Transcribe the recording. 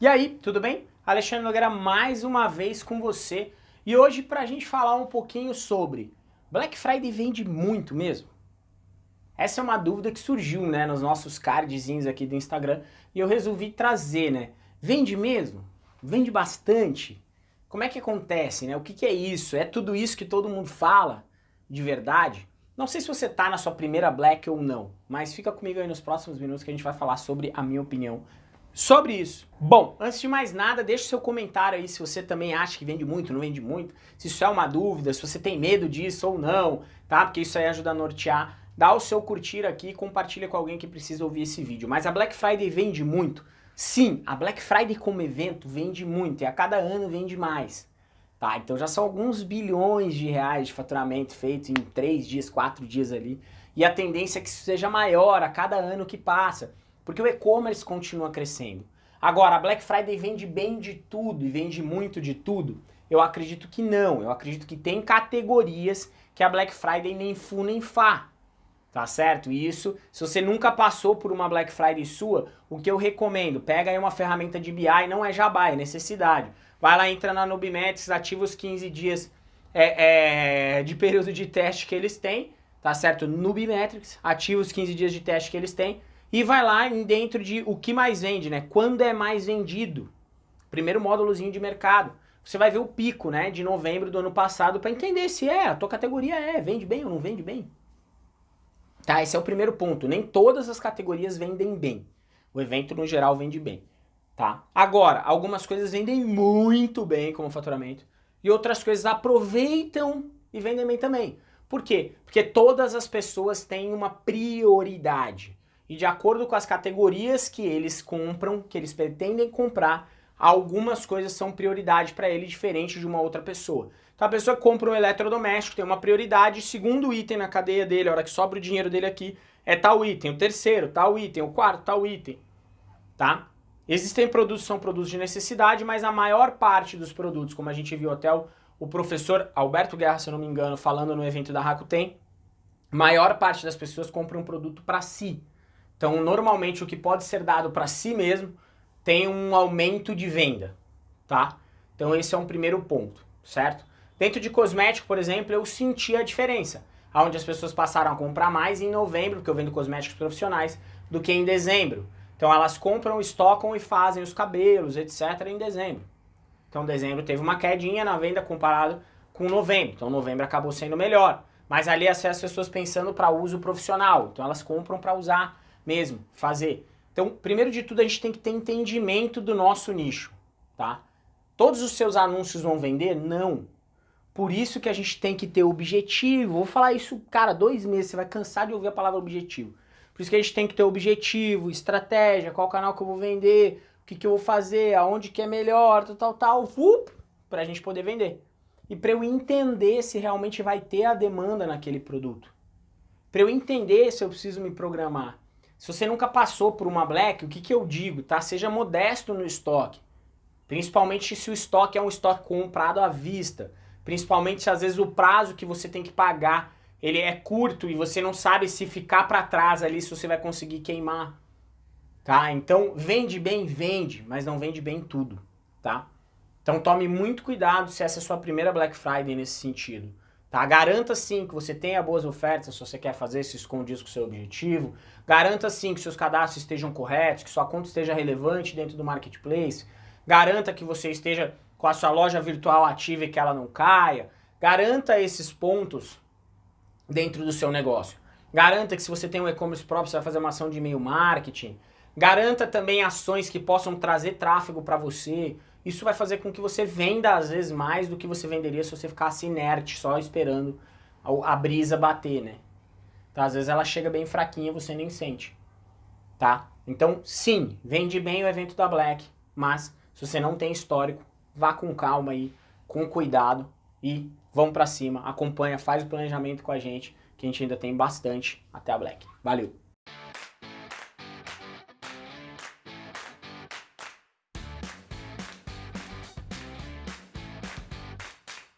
E aí, tudo bem? Alexandre Nogueira mais uma vez com você e hoje para a gente falar um pouquinho sobre Black Friday vende muito mesmo? Essa é uma dúvida que surgiu né, nos nossos cardzinhos aqui do Instagram e eu resolvi trazer, né? Vende mesmo? Vende bastante? Como é que acontece, né? O que, que é isso? É tudo isso que todo mundo fala de verdade? Não sei se você está na sua primeira Black ou não, mas fica comigo aí nos próximos minutos que a gente vai falar sobre a minha opinião sobre isso. Bom, antes de mais nada, deixe seu comentário aí se você também acha que vende muito, não vende muito, se isso é uma dúvida, se você tem medo disso ou não, tá? Porque isso aí ajuda a nortear. Dá o seu curtir aqui e compartilha com alguém que precisa ouvir esse vídeo. Mas a Black Friday vende muito? Sim, a Black Friday como evento vende muito e a cada ano vende mais. Tá, então já são alguns bilhões de reais de faturamento feito em três dias, quatro dias ali. E a tendência é que isso seja maior a cada ano que passa. Porque o e-commerce continua crescendo. Agora, a Black Friday vende bem de tudo e vende muito de tudo? Eu acredito que não. Eu acredito que tem categorias que a Black Friday nem fu nem fá. Tá certo? Isso, se você nunca passou por uma Black Friday sua, o que eu recomendo, pega aí uma ferramenta de BI, não é jabá, é necessidade. Vai lá, entra na Nubimetrics, ativa os 15 dias é, é, de período de teste que eles têm, tá certo? Nubimetrics, ativa os 15 dias de teste que eles têm, e vai lá dentro de o que mais vende, né? Quando é mais vendido. Primeiro módulozinho de mercado. Você vai ver o pico, né, de novembro do ano passado para entender se é, a tua categoria é, vende bem ou não vende bem. Tá, esse é o primeiro ponto. Nem todas as categorias vendem bem. O evento, no geral, vende bem. Tá? Agora, algumas coisas vendem muito bem como faturamento e outras coisas aproveitam e vendem bem também. Por quê? Porque todas as pessoas têm uma prioridade e de acordo com as categorias que eles compram, que eles pretendem comprar, algumas coisas são prioridade para ele diferente de uma outra pessoa. Então a pessoa compra um eletrodoméstico tem uma prioridade, segundo item na cadeia dele, a hora que sobra o dinheiro dele aqui, é tal item, o terceiro, tal item, o quarto, tal item, tá? Existem produtos são produtos de necessidade, mas a maior parte dos produtos, como a gente viu até o, o professor Alberto Guerra, se eu não me engano, falando no evento da Rakuten, maior parte das pessoas compram um produto para si. Então, normalmente, o que pode ser dado para si mesmo tem um aumento de venda, tá? Então, esse é um primeiro ponto, certo? Dentro de cosmético, por exemplo, eu senti a diferença. Onde as pessoas passaram a comprar mais em novembro, porque eu vendo cosméticos profissionais, do que em dezembro. Então, elas compram, estocam e fazem os cabelos, etc. em dezembro. Então, dezembro teve uma quedinha na venda comparado com novembro. Então, novembro acabou sendo melhor. Mas ali as pessoas pensando para uso profissional. Então, elas compram para usar mesmo, fazer. Então, primeiro de tudo, a gente tem que ter entendimento do nosso nicho, tá? Todos os seus anúncios vão vender? Não. Por isso que a gente tem que ter objetivo. Vou falar isso, cara, dois meses, você vai cansar de ouvir a palavra objetivo. Por isso que a gente tem que ter objetivo, estratégia, qual canal que eu vou vender, o que, que eu vou fazer, aonde que é melhor, tal, tal, tal, para pra gente poder vender. E para eu entender se realmente vai ter a demanda naquele produto. Para eu entender se eu preciso me programar. Se você nunca passou por uma black, o que, que eu digo, tá? Seja modesto no estoque. Principalmente se o estoque é um estoque comprado à vista. Principalmente se às vezes o prazo que você tem que pagar ele é curto e você não sabe se ficar para trás ali se você vai conseguir queimar. Tá? Então vende bem, vende, mas não vende bem tudo. Tá? Então tome muito cuidado se essa é a sua primeira Black Friday nesse sentido. Tá? Garanta sim que você tenha boas ofertas se você quer fazer se escondido com o seu objetivo. Garanta sim que seus cadastros estejam corretos, que sua conta esteja relevante dentro do marketplace. Garanta que você esteja com a sua loja virtual ativa e que ela não caia. Garanta esses pontos dentro do seu negócio. Garanta que se você tem um e-commerce próprio, você vai fazer uma ação de e-mail marketing. Garanta também ações que possam trazer tráfego para você, isso vai fazer com que você venda às vezes mais do que você venderia se você ficasse inerte, só esperando a, a brisa bater, né? Então às vezes ela chega bem fraquinha você nem sente, tá? Então sim, vende bem o evento da Black, mas se você não tem histórico, vá com calma aí, com cuidado e vamos pra cima, acompanha, faz o planejamento com a gente, que a gente ainda tem bastante até a Black. Valeu!